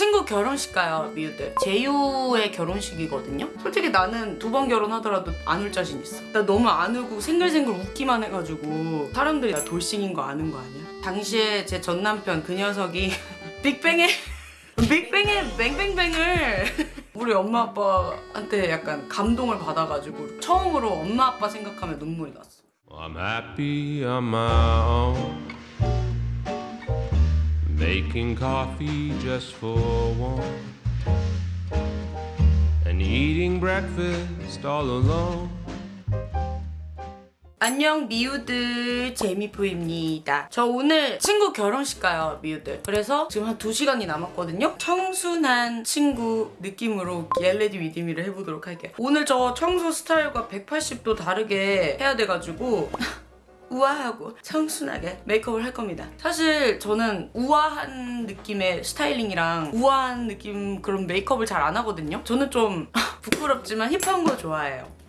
친구 결혼식 가요 미우들 제유의 결혼식이거든요 솔직히 나는 두 번 결혼하더라도 안 울 자신 있어 나 너무 안 울고 생글생글 웃기만 해가지고 사람들이 나 돌싱인 거 아는 거 아니야? 당시에 제 전 남편 그 녀석이 빅뱅의 빅뱅의 뱅뱅뱅을 우리 엄마 아빠한테 약간 감동을 받아가지고 처음으로 엄마 아빠 생각하면 눈물이 났어 I'm happy own. Making coffee just for one. And eating breakfast all alone. 안녕 미우들. 제이미포유입니다. 저 오늘 친구 결혼식 가요 미우들. 그래서 지금 한 2시간이 남았거든요. 청순한 친구 느낌으로 get ready with me를 해보도록 할게요. 오늘 저 평소 스타일과 180도 다르게 해야 돼가지고 우아하고 청순하게 메이크업을 할 겁니다. 사실 저는 우아한 느낌의 스타일링이랑 우아한 느낌 그런 메이크업을 잘 안 하거든요. 저는 좀 부끄럽지만 hip한 거 좋아해요.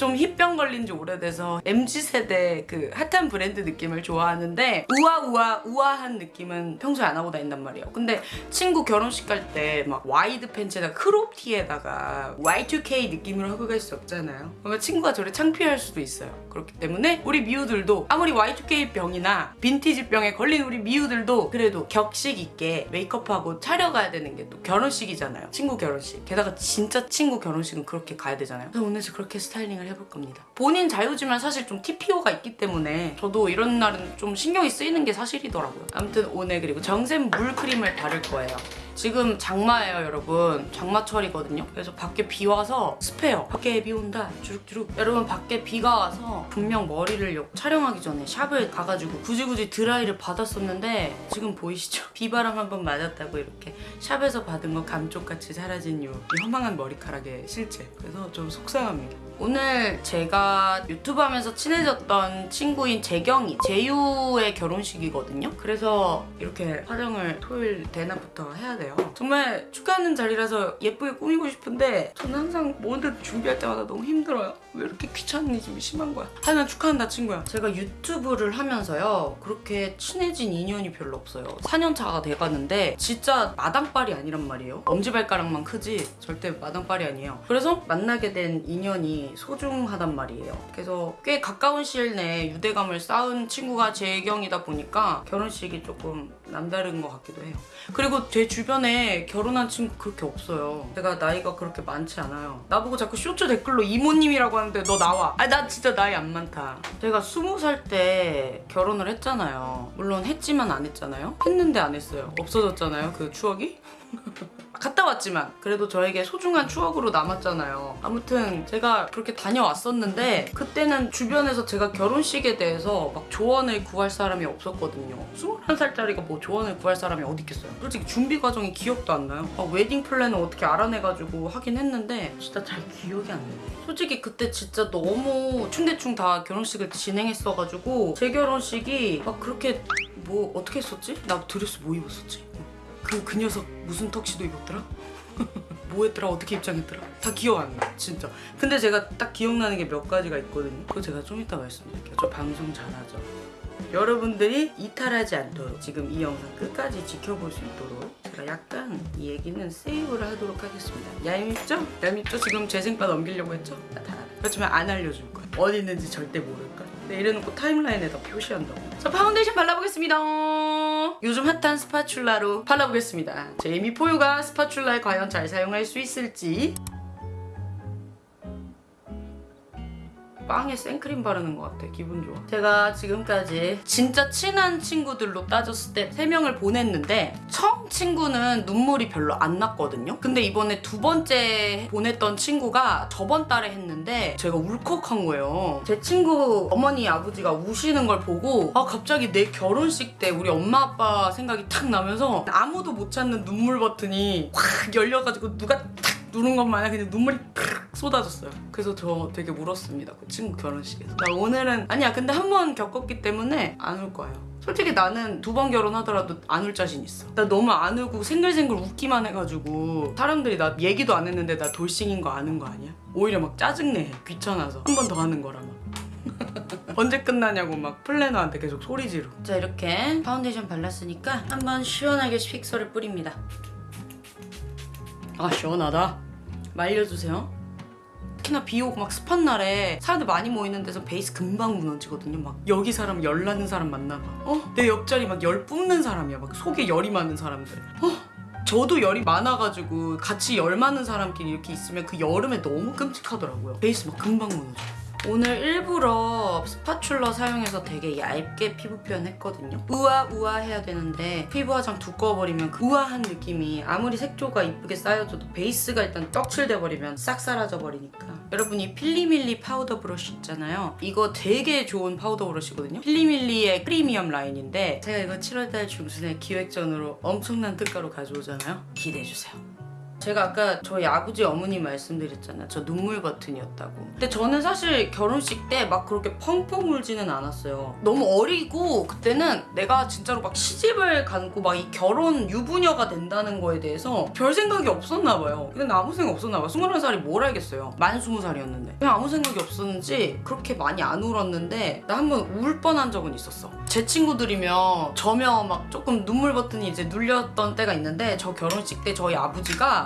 좀 hip병 걸린 지 오래돼서 MZ세대 그 핫한 브랜드 느낌을 좋아하는데 우아우아 우아한 느낌은 평소에 안 하고 다닌단 말이에요. 근데 친구 결혼식 갈 때 막 wide 팬츠에다가 crop 티에다가 Y2K 느낌으로 하고 갈 수 없잖아요. 그러면 친구가 저를 창피할 수도 있어요. 그렇기 때문에 우리 미우들도 아무리 Y2K 병이나 빈티지 병에 걸린 우리 미우들도 그래도 격식 있게 메이크업하고 차려가야 되는 게 또 결혼식이잖아요. 친구 결혼식. 게다가 진짜 친구 결혼식은 그렇게 가야 되잖아요. 그래서 오늘 그렇게 스타일링을 해볼 겁니다. 본인 자유지만 사실 좀 TPO가 있기 때문에 저도 이런 날은 좀 신경이 쓰이는 게 사실이더라고요. 아무튼 오늘 그리고 정샘 물크림을 바를 거예요. 지금 장마예요 여러분 장마철이거든요 그래서 밖에 비 와서 습해요 밖에 비 온다 주룩주룩 여러분 밖에 비가 와서 분명 머리를 요- 촬영하기 전에 샵을 가가지고 굳이 굳이 드라이를 받았었는데 지금 보이시죠? 비바람 한번 맞았다고 이렇게 샵에서 받은 거 감쪽같이 사라진 요, 이 허망한 머리카락의 실체 그래서 좀 속상합니다 오늘 제가 유튜브 하면서 친해졌던 친구인 재경이 재유의 결혼식이거든요. 그래서 이렇게 화장을 토요일 대낮부터 해야 돼요. 정말 축하하는 자리라서 예쁘게 꾸미고 싶은데 저는 항상 뭐든 준비할 때마다 너무 힘들어요 왜 이렇게 귀찮으심이 심한 거야. 하지만 축하한다 친구야. 제가 유튜브를 하면서요 그렇게 친해진 인연이 별로 없어요. 4년 차가 돼가는데 진짜 마당발이 아니란 말이에요. 엄지발가락만 크지 절대 마당발이 아니에요. 그래서 만나게 된 인연이 소중하단 말이에요. 그래서 꽤 가까운 시일 내에 유대감을 쌓은 친구가 재경이다 보니까 결혼식이 조금 남다른 것 같기도 해요. 그리고 제 주변에 결혼한 친구 그렇게 없어요. 제가 나이가 그렇게 많지 않아요. 나보고 자꾸 쇼츠 댓글로 이모님이라고 하는데 너 나와. 아니 나 진짜 나이 안 많다. 제가 스무 살 때 결혼을 했잖아요. 물론 했지만 안 했잖아요. 했는데 안 했어요. 없어졌잖아요 그 추억이 갔다 왔지만 그래도 저에게 소중한 추억으로 남았잖아요. 아무튼 제가 그렇게 다녀왔었는데 그때는 주변에서 제가 결혼식에 대해서 막 조언을 구할 사람이 없었거든요. 21살짜리가 뭐 조언을 구할 사람이 어디 있겠어요. 솔직히 준비 과정이 기억도 안 나요. 막 웨딩 플래너를 어떻게 알아내가지고 하긴 했는데 진짜 잘 기억이 안 나요. 솔직히 그때 진짜 너무 충대충 다 결혼식을 진행했어가지고 제 결혼식이 막 그렇게 뭐 어떻게 했었지? 나 드레스 뭐 입었었지? 그, 그 녀석 무슨 턱시도 입었더라? 뭐 했더라? 어떻게 입장했더라? 다 기억 안 나, 진짜. 근데 제가 딱 기억나는 게 몇 가지가 있거든요. 그거 제가 좀 이따 말씀드릴게요. 저 방송 잘하죠. 여러분들이 이탈하지 않도록 지금 이 영상 끝까지 지켜볼 수 있도록 제가 약간 이 얘기는 세이브를 하도록 하겠습니다. 얄밉죠? 얄밉죠? 지금 재생바 넘기려고 했죠? 나다 알아. 그렇지만 안 알려줄 거야. 어디 있는지 절대 모를 거야. 이래놓고 timeline에다 표시한다고. 자, 파운데이션 발라보겠습니다. 요즘 hot한 spatula로 발라보겠습니다. 제이미포유가 spatula를 과연 잘 사용할 수 있을지 빵에 생크림 바르는 것 같아. 기분 좋아. 제가 지금까지 진짜 친한 친구들로 따졌을 때 3명을 보냈는데 처음 친구는 눈물이 별로 안 났거든요. 근데 이번에 두 번째 보냈던 친구가 저번 달에 했는데 제가 울컥한 거예요. 제 친구 어머니 아버지가 우시는 걸 보고 아 갑자기 내 결혼식 때 우리 엄마 아빠 생각이 탁 나면서 아무도 못 찾는 눈물 버튼이 확 열려가지고 누가 탁 누른 것 마냥 그냥 눈물이 팍 쏟아졌어요. 그래서 저 되게 울었습니다. 그 친구 결혼식에서. 나 오늘은 아니야. 근데 한 번 겪었기 때문에 안 울 거예요. 솔직히 나는 두 번 결혼하더라도 안 울 자신 있어. 나 너무 안 울고 생글생글 웃기만 해가지고 사람들이 나 얘기도 안 했는데 나 돌싱인 거 아는 거 아니야? 오히려 막 짜증내. 귀찮아서. 한 번 더 하는 거라면. 언제 끝나냐고 막 플래너한테 계속 소리 지르. 자 이렇게 파운데이션 발랐으니까 한번 시원하게 fixer를 뿌립니다. 아 시원하다. 말려주세요. 특히나 비 오고 막 습한 날에 사람들 많이 모이는 데서 베이스 금방 무너지거든요. 막 여기 사람 열 나는 사람 만나봐. 어? 내 옆자리 막 열 뿜는 사람이야. 막 속에 열이 많은 사람들. 어? 저도 열이 많아가지고 같이 열 많은 사람끼리 이렇게 있으면 그 여름에 너무 끔찍하더라고요. 베이스 막 금방 무너져. 오늘 일부러 spatula 사용해서 되게 얇게 피부 표현했거든요. 우아우아 해야 되는데 피부 화장 두꺼워버리면 그 우아한 느낌이 아무리 색조가 이쁘게 쌓여줘도 베이스가 일단 떡칠돼 버리면 싹 사라져 버리니까 여러분 이 필리밀리 파우더 브러쉬 있잖아요. 이거 되게 좋은 파우더 브러쉬거든요. 필리밀리의 프리미엄 라인인데 제가 이거 7월달 중순에 기획전으로 엄청난 특가로 가져오잖아요. 기대해주세요. 제가 아까 저희 아버지 어머니 말씀드렸잖아요. 저 눈물 버튼이었다고. 근데 저는 사실 결혼식 때 막 그렇게 펑펑 울지는 않았어요. 너무 어리고 그때는 내가 진짜로 막 시집을 가고 막 이 결혼 유부녀가 된다는 거에 대해서 별 생각이 없었나 봐요. 나 아무 생각 없었나 봐요. 21살이 뭘 알겠어요. 만 20살이었는데. 그냥 아무 생각이 없었는지 그렇게 많이 안 울었는데 나 한 번 울 뻔한 적은 있었어. 제 친구들이면 저며 막 조금 눈물 버튼이 이제 눌렸던 때가 있는데 저 결혼식 때 저희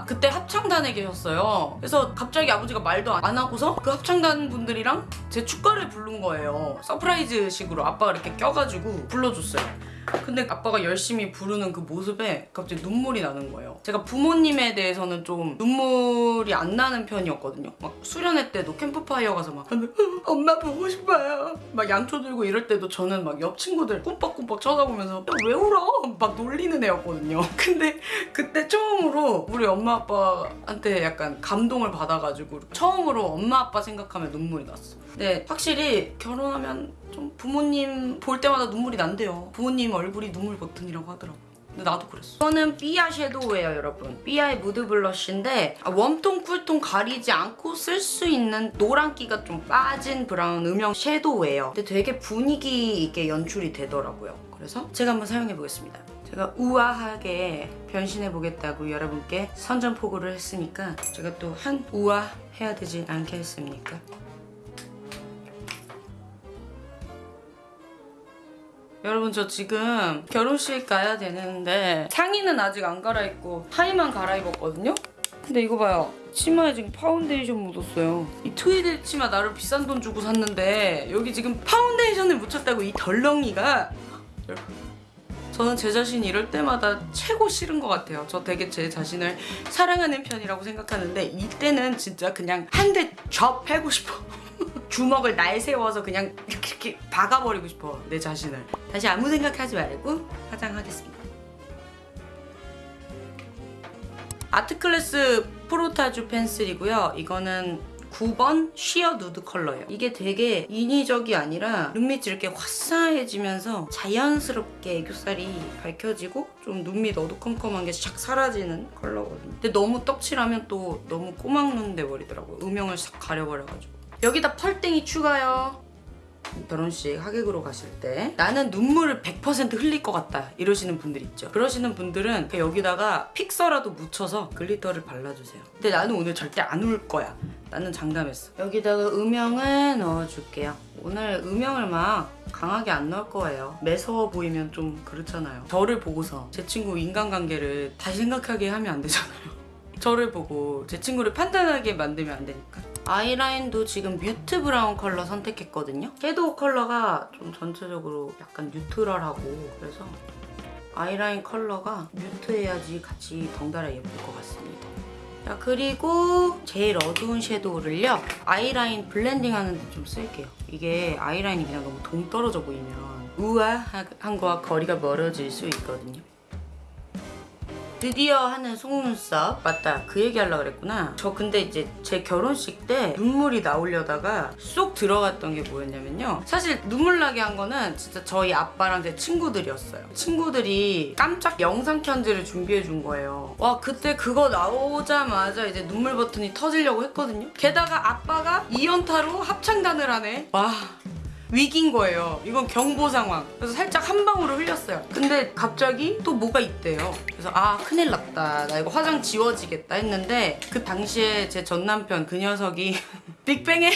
그때 합창단에 계셨어요. 그래서 갑자기 아버지가 말도 안 하고서 그 합창단 분들이랑 제 축가를 부른 거예요. surprise식으로 아빠가 이렇게 껴가지고 불러줬어요. 근데 아빠가 열심히 부르는 그 모습에 갑자기 눈물이 나는 거예요. 제가 부모님에 대해서는 좀 눈물이 안 나는 편이었거든요. 막 수련회 때도 캠프파이어 가서 막 엄마 보고 싶어요. 막 양초 들고 이럴 때도 저는 막 옆 친구들 꿈뻑꿈뻑 쳐다보면서 야, 왜 울어? 막 놀리는 애였거든요. 근데 그때 처음으로 우리 엄마 아빠한테 약간 감동을 받아가지고 처음으로 엄마 아빠 생각하면 눈물이 났어. 근데 확실히 결혼하면 좀 부모님 볼 때마다 눈물이 난대요. 부모님 얼굴이 눈물 버튼이라고 하더라고. 근데 나도 그랬어. 이거는 삐아 shadow예요, 여러분. 삐아의 mood blush인데 아, warm tone, cool tone 가리지 않고 쓸 수 있는 노란기가 좀 빠진 브라운 음영 shadow예요. 근데 되게 분위기 있게 연출이 되더라고요. 그래서 제가 한번 사용해 보겠습니다. 제가 우아하게 변신해 보겠다고 여러분께 선전포고를 했으니까 제가 또 한 우아 해야 되지 않겠습니까? 여러분 저 지금 결혼식 가야 되는데 상의는 아직 안 갈아입고 하의만 갈아입었거든요? 근데 이거 봐요. 치마에 지금 파운데이션 묻었어요. 이 트위드 치마 나름 비싼 돈 주고 샀는데 여기 지금 파운데이션을 묻혔다고 이 덜렁이가? 저는 제 자신이 이럴 때마다 최고 싫은 것 같아요. 저 되게 제 자신을 사랑하는 편이라고 생각하는데 이때는 진짜 그냥 한 대 접 패고 싶어. 주먹을 날 세워서 그냥 이렇게, 박아버리고 싶어 내 자신을. 다시 아무 생각하지 말고 화장하겠습니다. 아트클래스 프로타주 펜슬이고요. 이거는 9번 쉬어 누드 컬러예요. 이게 되게 인위적이 아니라 눈밑이 이렇게 화사해지면서 자연스럽게 애교살이 밝혀지고 좀 눈밑 어두컴컴한 게 샥 사라지는 컬러거든요. 근데 너무 떡칠하면 또 너무 꼬막눈 돼버리더라고요. 음영을 싹 가려버려가지고. 여기다 펄땡이 추가요. 결혼식 하객으로 가실 때 나는 눈물을 100% 흘릴 것 같다 이러시는 분들 있죠. 그러시는 분들은 여기다가 fixer라도 묻혀서 glitter를 발라주세요. 근데 나는 오늘 절대 안 울 거야. 나는 장담했어. 여기다가 음영을 넣어줄게요. 오늘 음영을 막 강하게 안 넣을 거예요. 매서워 보이면 좀 그렇잖아요. 저를 보고서 제 친구 인간관계를 다시 생각하게 하면 안 되잖아요. 저를 보고 제 친구를 판단하게 만들면 안 되니까 아이라인도 지금 mute brown 컬러 선택했거든요. 섀도우 컬러가 좀 전체적으로 약간 neutral하고 그래서 아이라인 컬러가 mute해야지 같이 덩달아 예쁠 것 같습니다. 자 그리고 제일 어두운 섀도우를요. 아이라인 블렌딩하는 데 좀 쓸게요. 이게 아이라인이 그냥 너무 동떨어져 보이면 우아한 거와 거리가 멀어질 수 있거든요 드디어 하는 속눈썹 맞다. 그 얘기 하려고 그랬구나. 저 근데 이제 제 결혼식 때 눈물이 나오려다가 쏙 들어갔던 게 뭐였냐면요. 사실 눈물 나게 한 거는 진짜 저희 아빠랑 제 친구들이었어요. 친구들이 깜짝 영상 편지를 준비해 준 거예요. 와 그때 그거 나오자마자 이제 눈물 버튼이 터지려고 했거든요. 게다가 아빠가 2연타로 합창단을 하네. 와 위기인 거예요. 이건 경보 상황. 그래서 살짝 한 방울을 흘렸어요. 근데 갑자기 또 뭐가 있대요. 그래서 아 큰일 났다. 나 이거 화장 지워지겠다 했는데 그 당시에 제 전 남편 그 녀석이 빅뱅에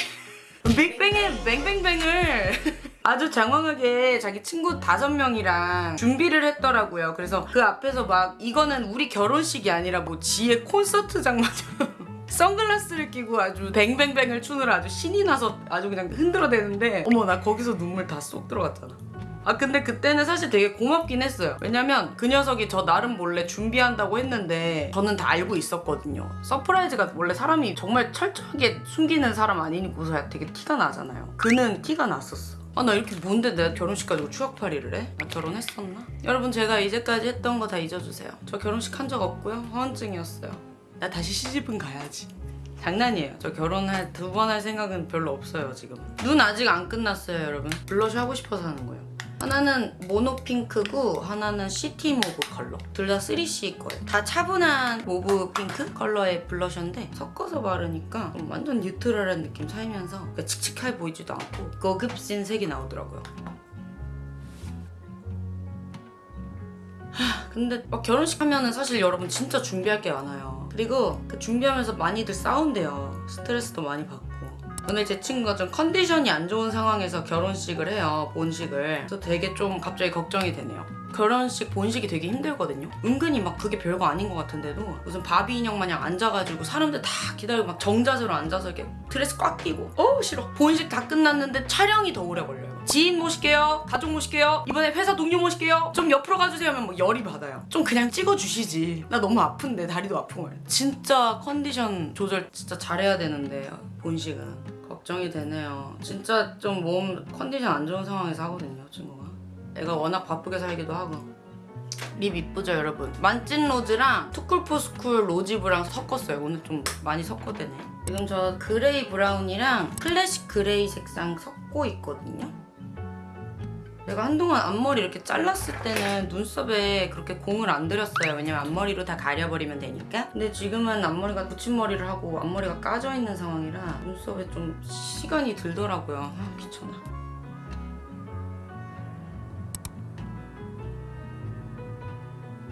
빅뱅의 뱅뱅뱅을 아주 장황하게 자기 친구 다섯 명이랑 준비를 했더라고요. 그래서 그 앞에서 막 이거는 우리 결혼식이 아니라 뭐 지의 콘서트장마저 선글라스를 끼고 아주 뱅뱅뱅을 추느라 아주 신이 나서 아주 그냥 흔들어대는데 어머 나 거기서 눈물 다 쏙 들어갔잖아. 아 근데 그때는 사실 되게 고맙긴 했어요. 왜냐면 그 녀석이 저 나름 몰래 준비한다고 했는데 저는 다 알고 있었거든요. surprise가 원래 사람이 정말 철저하게 숨기는 사람 아니고서야 되게 티가 나잖아요. 그는 티가 났었어. 아 나 이렇게 뭔데 내가 결혼식 가지고 추억팔이를 해? 나 결혼했었나? 여러분 제가 이제까지 했던 거 다 잊어주세요. 저 결혼식 한 적 없고요. 허언증이었어요. 나 다시 시집은 가야지. 장난이에요. 저 결혼할 두 번 할 생각은 별로 없어요 지금. 눈 아직 안 끝났어요 여러분. 블러셔 하고 싶어서 하는 거예요. 하나는 모노핑크고 하나는 시티 모브 컬러. 둘 다 3CE 거예요. 다 차분한 mauve pink 컬러의 블러셔인데 섞어서 바르니까 좀 완전 neutral한 느낌 살면서 그러니까 칙칙해 보이지도 않고 고급진 색이 나오더라고요. 근데 막 결혼식 하면은 사실 여러분 진짜 준비할 게 많아요. 그리고 그 준비하면서 많이들 싸운대요. 스트레스도 많이 받고. 오늘 제 친구가 좀 컨디션이 안 좋은 상황에서 결혼식을 해요. 본식을. 그래서 되게 좀 갑자기 걱정이 되네요. 결혼식 본식이 되게 힘들거든요. 은근히 막 그게 별거 아닌 것 같은데도 무슨 바비 인형 마냥 앉아가지고 사람들 다 기다리고 막 정자세로 앉아서 이렇게 드레스 꽉 끼고 어우 싫어. 본식 다 끝났는데 촬영이 더 오래 걸려요. 지인 모실게요. 가족 모실게요. 이번에 회사 동료 모실게요. 좀 옆으로 가주세요 하면 뭐 열이 받아요. 좀 그냥 찍어주시지. 나 너무 아픈데 다리도 아픈 거예요. 진짜 컨디션 조절 진짜 잘해야 되는데 본식은 걱정이 되네요. 진짜 좀 몸 컨디션 안 좋은 상황에서 하거든요, 친구가. 애가 워낙 바쁘게 살기도 하고. 립 이쁘죠 여러분 만찐 로즈랑 투쿨포스쿨 로지브랑 섞었어요 오늘 좀 많이 섞어대네 지금 저 gray brown이랑 classic gray 색상 섞고 있거든요 내가 한동안 앞머리 이렇게 잘랐을 때는 눈썹에 그렇게 공을 안 들였어요. 왜냐면 앞머리로 다 가려버리면 되니까. 근데 지금은 앞머리가 붙임머리를 하고 앞머리가 까져 있는 상황이라 눈썹에 좀 시간이 들더라고요. 아, 귀찮아.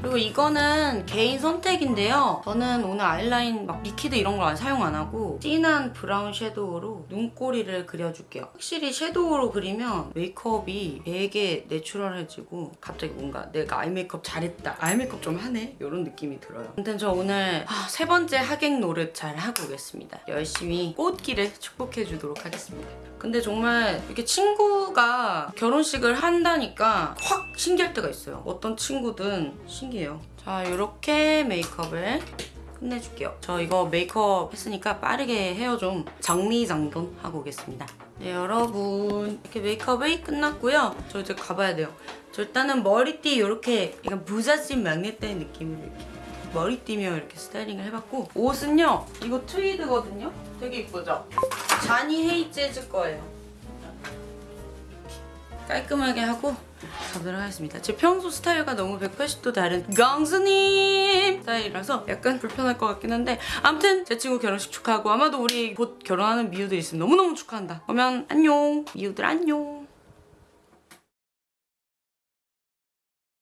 그리고 이거는 개인 선택인데요. 저는 오늘 아이라인 막 liquid 이런 걸 사용 안 하고 진한 brown 섀도우로 눈꼬리를 그려줄게요. 확실히 섀도우로 그리면 메이크업이 되게 natural해지고 갑자기 뭔가 내가 아이 메이크업 잘했다. 아이 메이크업 좀 하네? 이런 느낌이 들어요. 아무튼 저 오늘 아, 세 번째 하객 노릇 잘 하고 오겠습니다. 열심히 꽃길을 축복해 주도록 하겠습니다. 근데 정말 이렇게 친구가 결혼식을 한다니까 확 신기할 때가 있어요. 어떤 친구든 신기해요. 자, 이렇게 메이크업을 끝내줄게요. 저 이거 메이크업 했으니까 빠르게 헤어 좀 정리정돈 하고 오겠습니다. 네, 여러분. 이렇게 메이크업이 끝났고요. 저 이제 가봐야 돼요. 저 일단은 머리띠 이렇게 약간 부잣집 막내딸 느낌으로 이렇게 머리띠며 이렇게 스타일링을 해봤고 옷은요 이거 트위드거든요 되게 이쁘죠? 자니 헤이 재즈 거예요. 깔끔하게 하고 가보도록 하겠습니다. 제 평소 스타일과 너무 180도 다른 강수님 스타일이라서 약간 불편할 것 같긴 한데 아무튼 제 친구 결혼식 축하하고 아마도 우리 곧 결혼하는 미우들 있으면 너무너무 축하한다. 그러면 안녕. 미우들 안녕